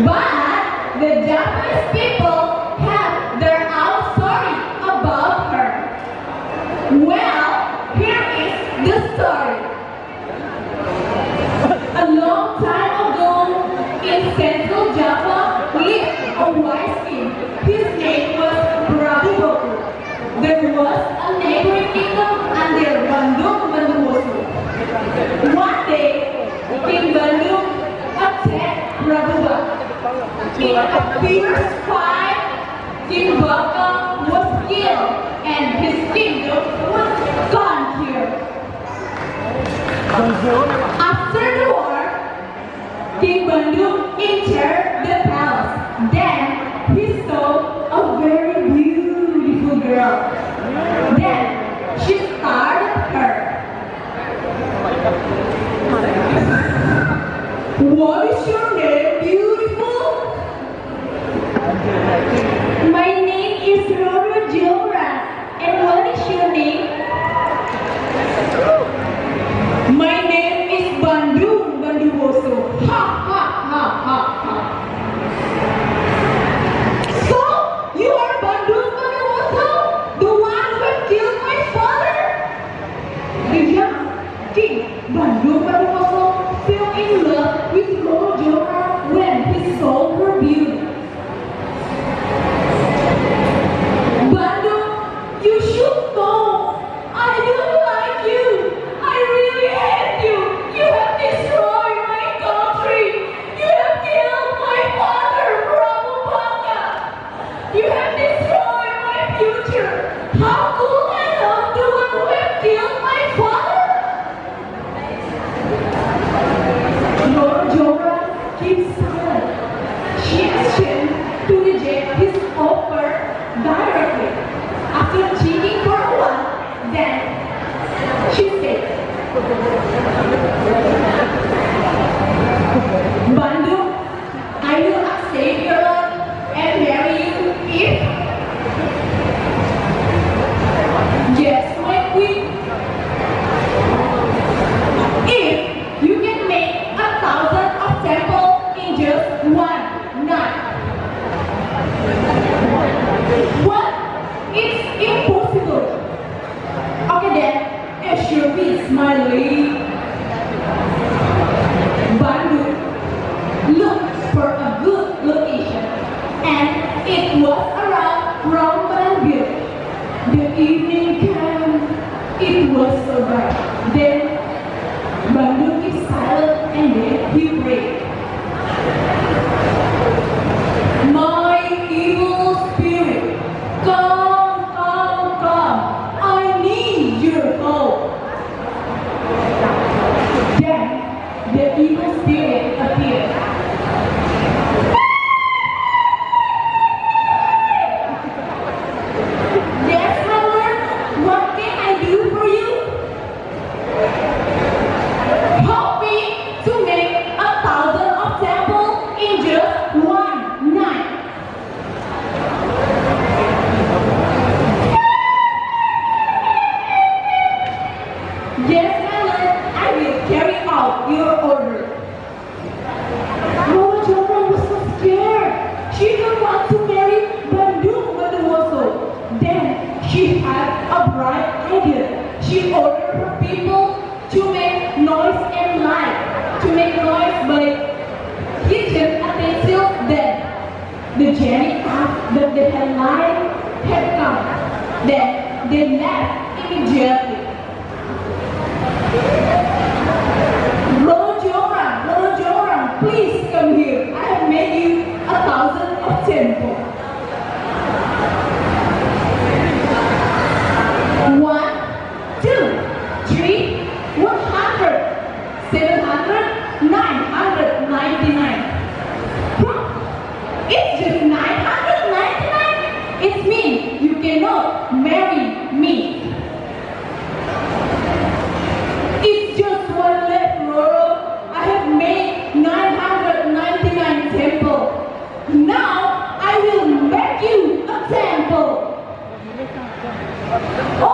Bye! being a computer welcome was and his kingdom was God. But sharing us the headline headcount that they left immediately. Rojoram, Joram, please come here. I have made you a thousand of temple. Oh!